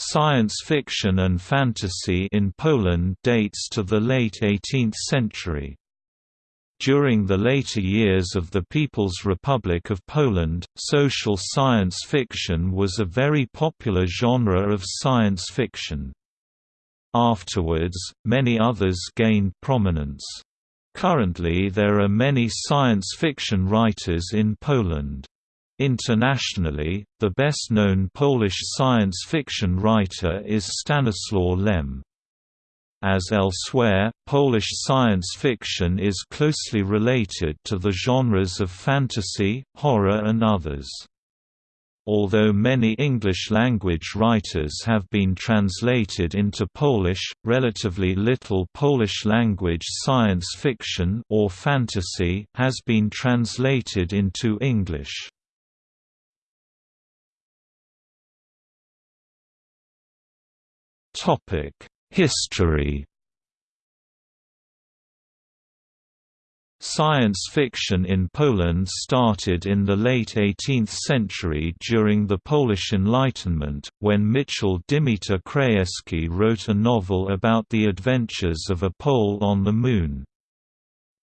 Science fiction and fantasy in Poland dates to the late 18th century. During the later years of the People's Republic of Poland, social science fiction was a very popular genre of science fiction. Afterwards, many others gained prominence. Currently there are many science fiction writers in Poland. Internationally, the best-known Polish science fiction writer is Stanislaw Lem. As elsewhere, Polish science fiction is closely related to the genres of fantasy, horror and others. Although many English-language writers have been translated into Polish, relatively little Polish-language science fiction or fantasy has been translated into English. History Science fiction in Poland started in the late 18th century during the Polish Enlightenment, when Michał Dymitar Krajewski wrote a novel about the adventures of a Pole on the Moon.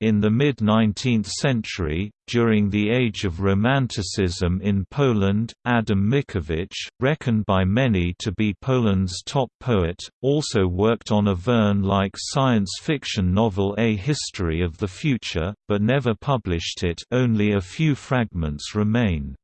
In the mid-19th century, during the Age of Romanticism in Poland, Adam Mickiewicz, reckoned by many to be Poland's top poet, also worked on a Verne-like science fiction novel A History of the Future, but never published it only a few fragments remain.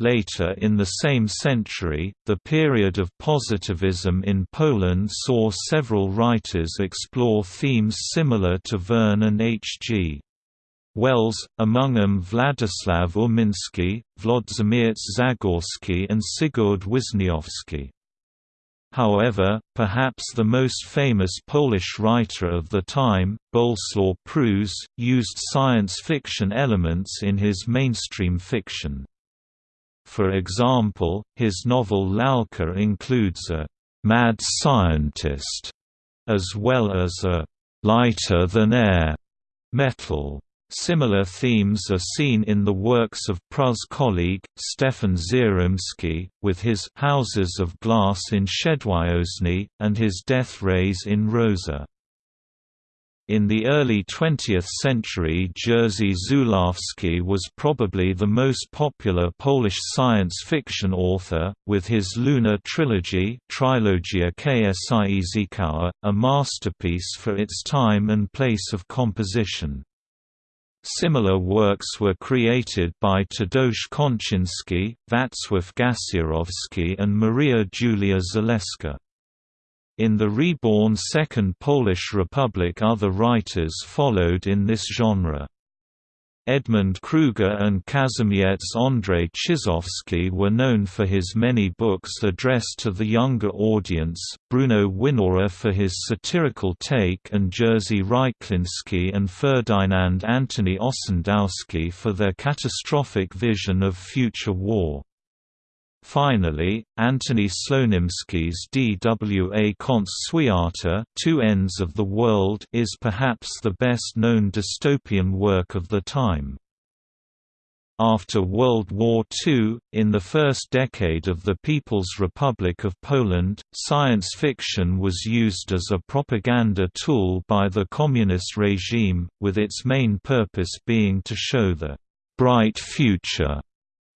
Later in the same century, the period of positivism in Poland saw several writers explore themes similar to Verne and H.G. Wells, among them Władysław Uminski, Włodzimierz Zagorski and Sigurd Wisniewski. However, perhaps the most famous Polish writer of the time, Bolesław Prus, used science fiction elements in his mainstream fiction. For example, his novel Lalka includes a «mad scientist» as well as a «lighter-than-air» metal. Similar themes are seen in the works of Prus' colleague, Stefan Żeromski, with his «Houses of Glass in Przedwiośnie» and his Death Rays in Rosa. In the early 20th century Jerzy Zulawski was probably the most popular Polish science fiction author, with his Lunar trilogy Trilogia Księżycowa, a masterpiece for its time and place of composition. Similar works were created by Tadeusz Konczynski, Wacław Gasiorowski and Maria Julia Zaleska. In the reborn Second Polish Republic other writers followed in this genre. Edmund Kruger and Kazimierz Andrzej Czyżewski were known for his many books addressed to the younger audience, Bruno Winawer for his satirical take and Jerzy Rychliński and Ferdynand Antony Ossendowski for their catastrophic vision of future war. Finally, Antony Słonimski's DWA Konc Świata Two Ends of the World is perhaps the best-known dystopian work of the time. After World War II, in the first decade of the People's Republic of Poland, science fiction was used as a propaganda tool by the communist regime, with its main purpose being to show the «bright future»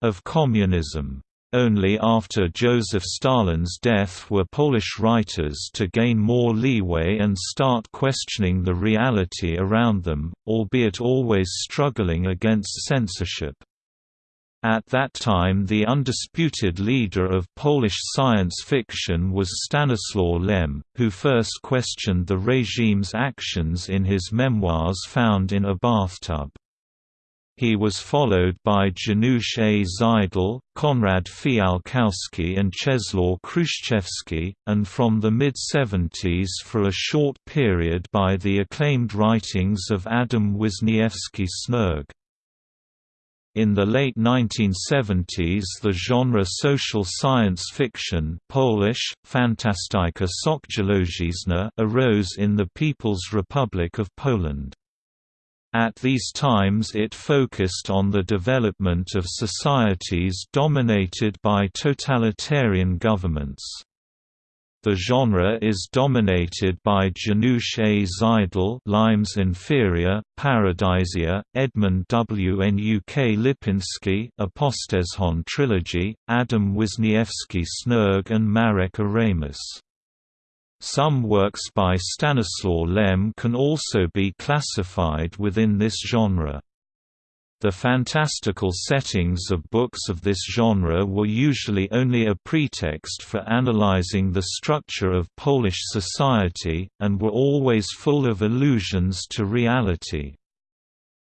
of communism. Only after Joseph Stalin's death were Polish writers to gain more leeway and start questioning the reality around them, albeit always struggling against censorship. At that time the undisputed leader of Polish science fiction was Stanislaw Lem, who first questioned the regime's actions in his memoirs found in a bathtub. He was followed by Janusz A. Zajdel, Konrad Fialkowski and Czesław Kruszewski, and from the mid-70s for a short period by the acclaimed writings of Adam Wisniewski Snerg. In the late 1970s the genre social science fiction Polish, Fantastyka Socjologiczna arose in the People's Republic of Poland. At these times it focused on the development of societies dominated by totalitarian governments. The genre is dominated by Janusz A. Zajdel Limes Inferior, Paradisia, Edmund W. Nuk Lipinski Apostezjon Trilogy, Adam Wisniewski Snerg and Marek Oramus. Some works by Stanislaw Lem can also be classified within this genre. The fantastical settings of books of this genre were usually only a pretext for analyzing the structure of Polish society, and were always full of allusions to reality.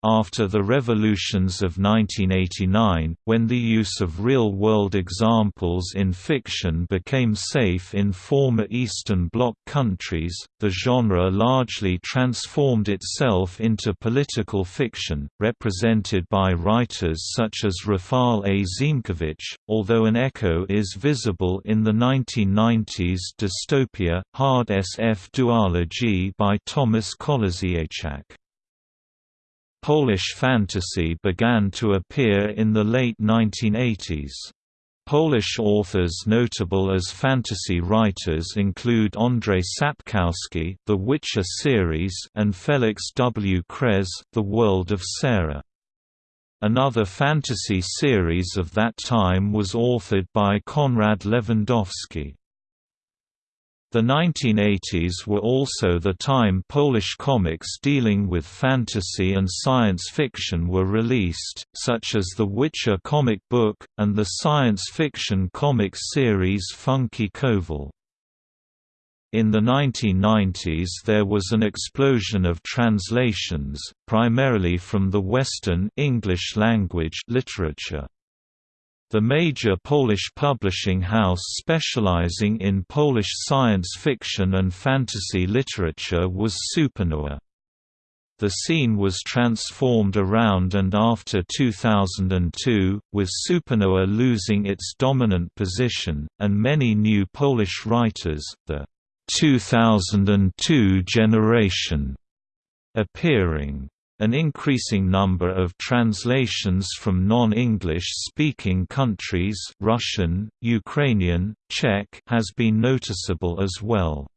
After the revolutions of 1989, when the use of real-world examples in fiction became safe in former Eastern Bloc countries, the genre largely transformed itself into political fiction, represented by writers such as Rafal A. Ziemkiewicz, although an echo is visible in the 1990s dystopia, Hard SF duology by Thomas Kołodziejczak. Polish fantasy began to appear in the late 1980s. Polish authors notable as fantasy writers include Andrzej Sapkowski, The Witcher series, and Feliks W. Kres, The World of Sarah. Another fantasy series of that time was authored by Konrad Lewandowski. The 1980s were also the time Polish comics dealing with fantasy and science fiction were released, such as the Witcher comic book, and the science fiction comic series Funky Koval. In the 1990s there was an explosion of translations, primarily from the Western English language literature. The major Polish publishing house specializing in Polish science fiction and fantasy literature was Supernova. The scene was transformed around and after 2002, with Supernova losing its dominant position, and many new Polish writers, the 2002 generation, appearing. An increasing number of translations from non-English speaking countries Russian, Ukrainian, Czech has been noticeable as well.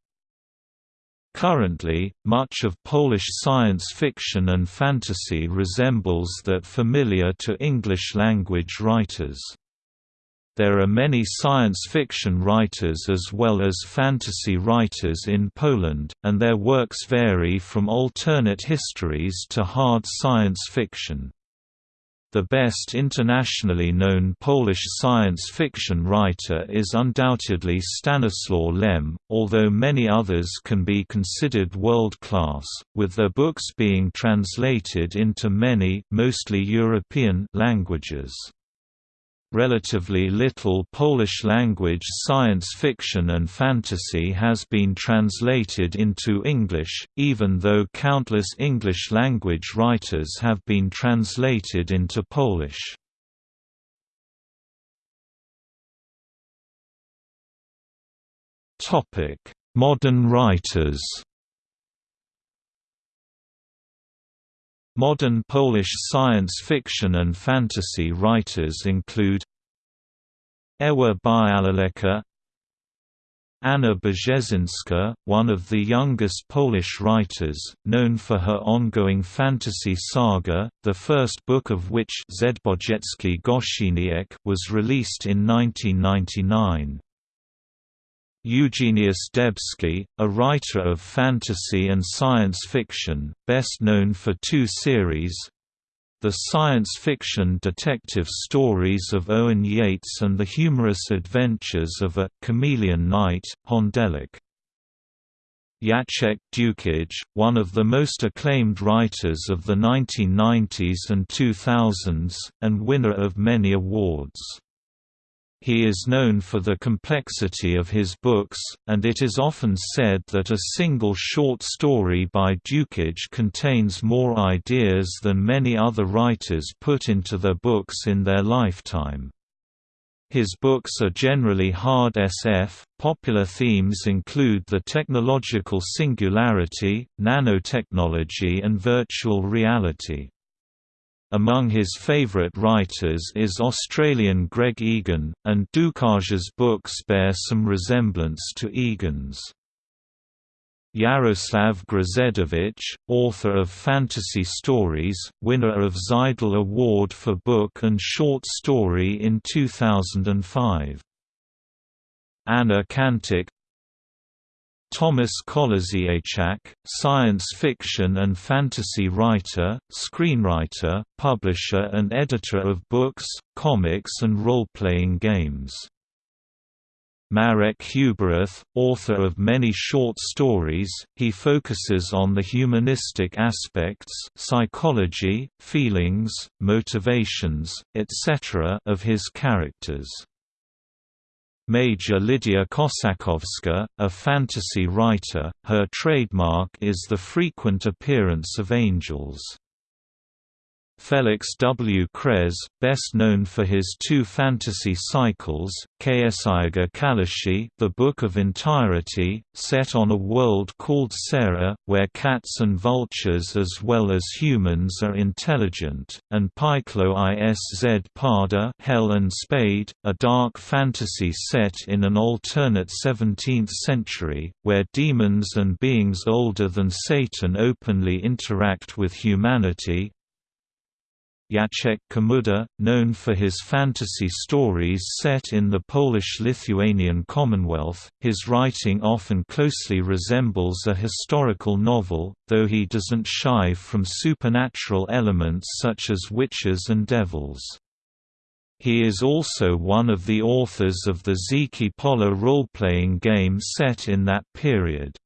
Currently, much of Polish science fiction and fantasy resembles that familiar to English-language writers. There are many science fiction writers as well as fantasy writers in Poland, and their works vary from alternate histories to hard science fiction. The best internationally known Polish science fiction writer is undoubtedly Stanislaw Lem, although many others can be considered world-class, with their books being translated into many mostly European languages. Relatively little Polish-language science fiction and fantasy has been translated into English, even though countless English-language writers have been translated into Polish. Modern writers Modern Polish science fiction and fantasy writers include Ewa Białołęcka Anna Brzezińska, one of the youngest Polish writers, known for her ongoing fantasy saga, the first book of which was released in 1999. Eugeniusz Debski, a writer of fantasy and science fiction, best known for two series the science fiction detective stories of Owen Yates and the humorous adventures of a chameleon knight, Hondelik. Jacek Dukaj, one of the most acclaimed writers of the 1990s and 2000s, and winner of many awards. He is known for the complexity of his books, and it is often said that a single short story by Dukaj contains more ideas than many other writers put into their books in their lifetime. His books are generally hard SF. Popular themes include the technological singularity, nanotechnology, and virtual reality. Among his favourite writers is Australian Greg Egan, and Dukaj's books bear some resemblance to Egan's. Jarosław Grzędowicz, author of fantasy stories, winner of Zajdel Award for Book and Short Story in 2005. Anna Kantik Thomas Kołodziejczak, science fiction and fantasy writer, screenwriter, publisher and editor of books, comics and role-playing games. Marek Huberath, author of many short stories, he focuses on the humanistic aspects psychology, feelings, motivations, etc. of his characters. Maja Lidia Kossakowska, a fantasy writer, her trademark is the frequent appearance of angels. Feliks W. Kres, best known for his two fantasy cycles, Księga Kalashi The Book of Entirety, set on a world called Sera, where cats and vultures as well as humans are intelligent, and Pyklo Izz Pada Hell and Spade, a dark fantasy set in an alternate 17th century, where demons and beings older than Satan openly interact with humanity, Jacek Komuda, known for his fantasy stories set in the Polish-Lithuanian Commonwealth, his writing often closely resembles a historical novel, though he doesn't shy from supernatural elements such as witches and devils. He is also one of the authors of the Dzikie Pola role-playing game set in that period.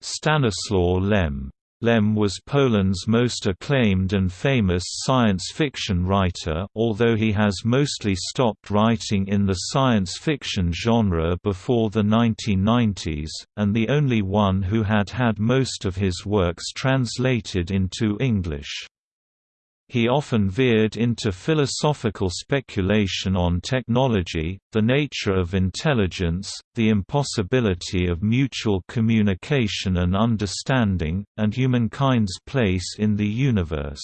Stanislaw Lem Lem was Poland's most acclaimed and famous science fiction writer although he has mostly stopped writing in the science fiction genre before the 1990s, and the only one who had had most of his works translated into English. He often veered into philosophical speculation on technology, the nature of intelligence, the impossibility of mutual communication and understanding, and humankind's place in the universe.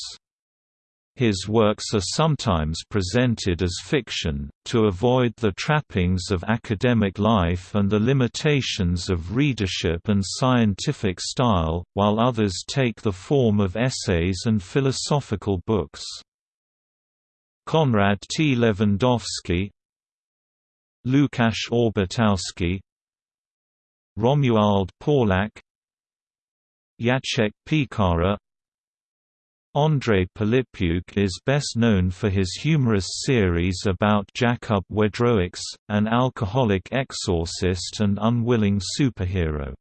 His works are sometimes presented as fiction, to avoid the trappings of academic life and the limitations of readership and scientific style, while others take the form of essays and philosophical books. Konrad T. Lewandowski Lukasz Orbitowski Romuald Pawlak Jacek Piekara Andrzej Pilipiuk is best known for his humorous series about Jakub Wedrowicz, an alcoholic exorcist and unwilling superhero.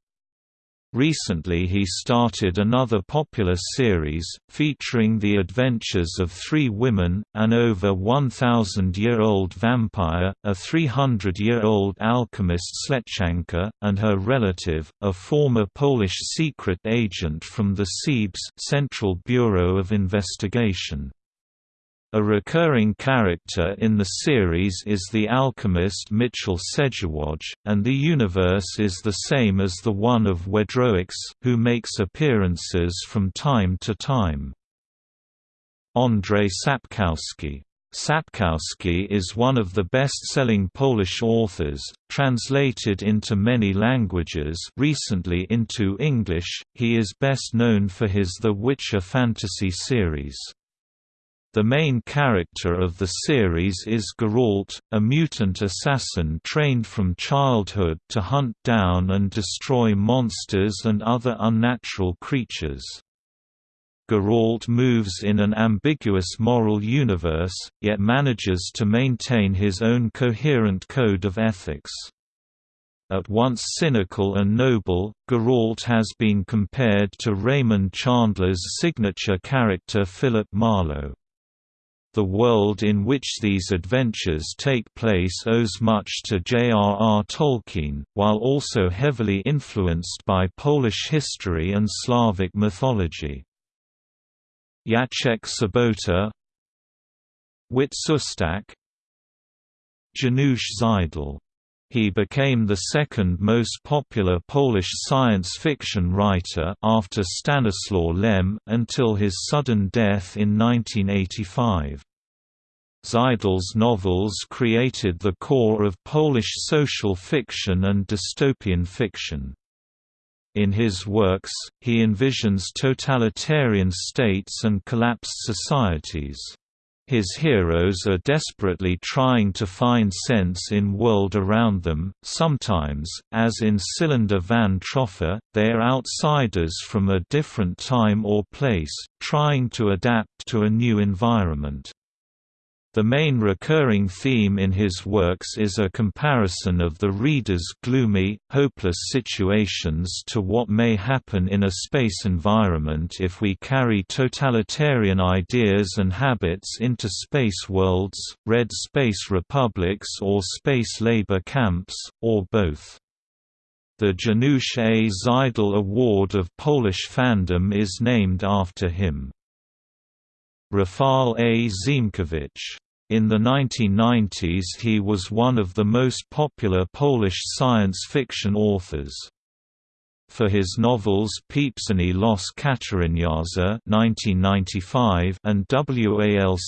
Recently he started another popular series, featuring the adventures of three women, an over 1,000-year-old vampire, a 300-year-old alchemist Slechanka, and her relative, a former Polish secret agent from the CIBS Central Bureau of Investigation. A recurring character in the series is the alchemist Michał Sędziwój, and the universe is the same as the one of Wedrowicz, who makes appearances from time to time. Andrzej Sapkowski Sapkowski is one of the best-selling Polish authors, translated into many languages recently into English, he is best known for his The Witcher fantasy series. The main character of the series is Geralt, a mutant assassin trained from childhood to hunt down and destroy monsters and other unnatural creatures. Geralt moves in an ambiguous moral universe, yet manages to maintain his own coherent code of ethics. At once cynical and noble, Geralt has been compared to Raymond Chandler's signature character Philip Marlowe. The world in which these adventures take place owes much to J.R.R. Tolkien, while also heavily influenced by Polish history and Slavic mythology. Jacek Sobota Wit Szostak Janusz Zajdel He became the second most popular Polish science fiction writer after Stanislaw Lem until his sudden death in 1985. Zajdel's novels created the core of Polish social fiction and dystopian fiction. In his works, he envisions totalitarian states and collapsed societies. His heroes are desperately trying to find sense in world around them, sometimes, as in Cylinder van Troffa, they are outsiders from a different time or place, trying to adapt to a new environment. The main recurring theme in his works is a comparison of the reader's gloomy, hopeless situations to what may happen in a space environment if we carry totalitarian ideas and habits into space worlds, red space republics or space labor camps, or both. The Janusz A. Zajdel Award of Polish fandom is named after him. Rafal A. Ziemkiewicz. In the 1990s he was one of the most popular Polish science fiction authors. For his novels Pieprzone los Kateryniarza (1995) and WALC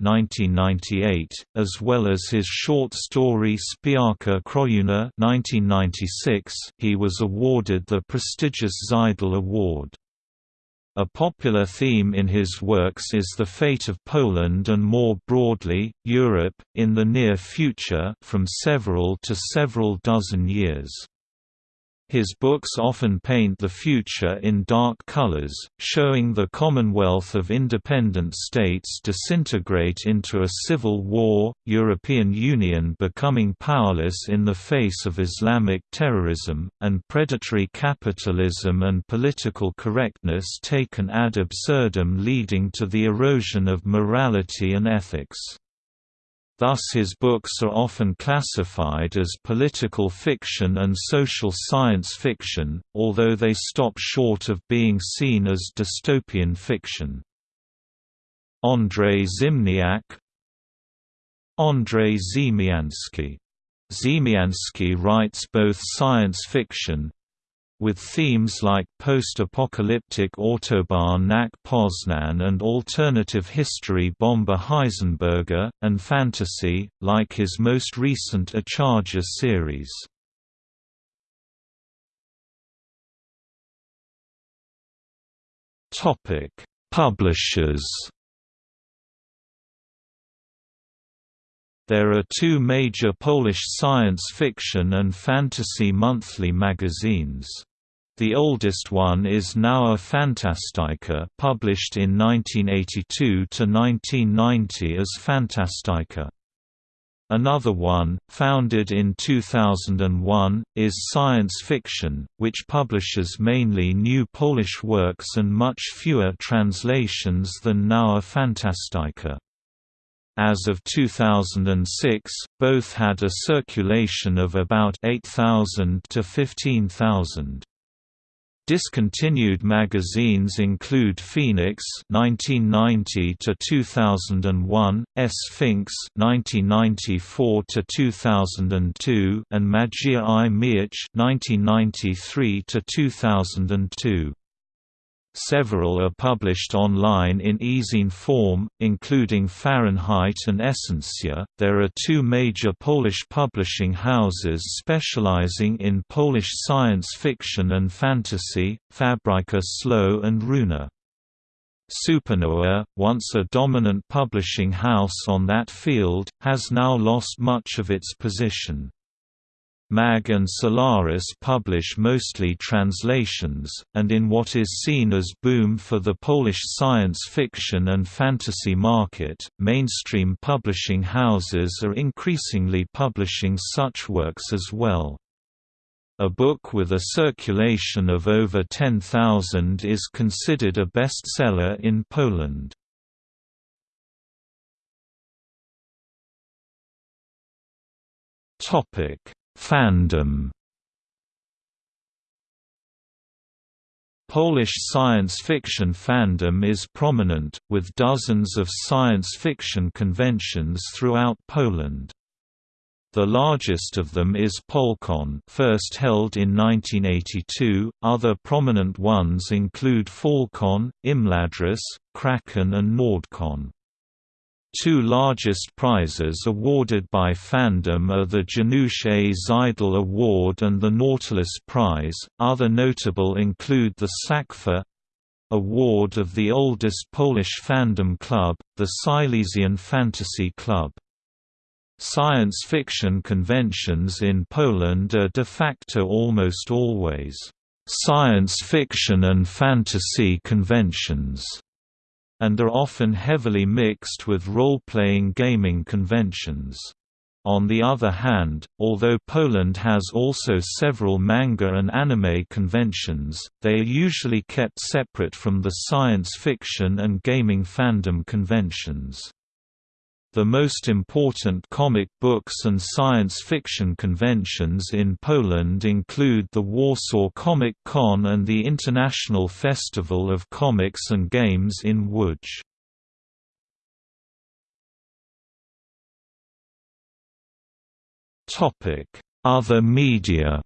(1998), as well as his short story Spiarka Krojuna (1996), he was awarded the prestigious Zajdel Award. A popular theme in his works is the fate of Poland and more broadly, Europe, in the near future from several to several dozen years. His books often paint the future in dark colors, showing the Commonwealth of Independent States disintegrate into a civil war, European Union becoming powerless in the face of Islamic terrorism, and predatory capitalism and political correctness taken ad absurdum leading to the erosion of morality and ethics. Thus his books are often classified as political fiction and social science fiction, although they stop short of being seen as dystopian fiction. Andrzej Zimniak Andrzej Ziemiański Ziemiański writes both science fiction, with themes like post-apocalyptic Autobahn nach Poznan and alternative history Bomber Heisenberger, and fantasy, like his most recent Achaja series. Publishers There are two major Polish science fiction and fantasy monthly magazines. The oldest one is Nowa Fantastyka published in 1982 to 1990 as Fantastyka. Another one, founded in 2001, is Science Fiction, which publishes mainly new Polish works and much fewer translations than Nowa Fantastyka. As of 2006, both had a circulation of about 8,000 to 15,000. Discontinued magazines include Phoenix (1990 to 2001), Sfinks (1994 to 2002), and Magia i Miecz (1993 to 2002). Several are published online in e-zine form, including Fahrenheit and Essentia. There are two major Polish publishing houses specializing in Polish science fiction and fantasy, Fabryka Słów and Runa. Supernowa, once a dominant publishing house on that field, has now lost much of its position. MAG and Solaris publish mostly translations, and in what is seen as boom for the Polish science fiction and fantasy market, mainstream publishing houses are increasingly publishing such works as well. A book with a circulation of over 10,000 is considered a bestseller in Poland. Topic Fandom Polish science fiction fandom is prominent, with dozens of science fiction conventions throughout Poland. The largest of them is Polcon first held in 1982, other prominent ones include Falcon, Imladris, Kraken and Nordcon. Two largest prizes awarded by fandom are the Janusz A. Zajdel Award and the Nautilus Prize. Other notable include the Sakfa award of the oldest Polish fandom club, the Silesian Fantasy Club. Science fiction conventions in Poland are de facto almost always science fiction and fantasy conventions, and are often heavily mixed with role-playing gaming conventions. On the other hand, although Poland has also several manga and anime conventions, they are usually kept separate from the science fiction and gaming fandom conventions. The most important comic books and science fiction conventions in Poland include the Warsaw Comic Con and the International Festival of Comics and Games in Łódź. Other media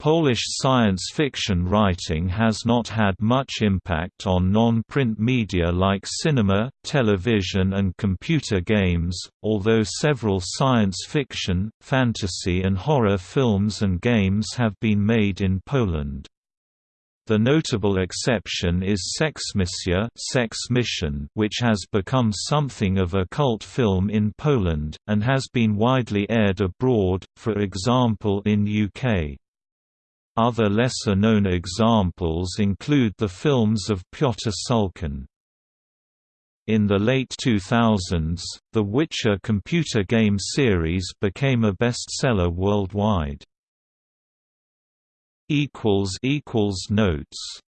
Polish science fiction writing has not had much impact on non-print media like cinema, television and computer games, although several science fiction, fantasy and horror films and games have been made in Poland. The notable exception is Seksmisja Sex Mission, which has become something of a cult film in Poland, and has been widely aired abroad, for example in UK. Other lesser-known examples include the films of Piotr Szulkin. In the late 2000s, the Witcher computer game series became a bestseller worldwide. Notes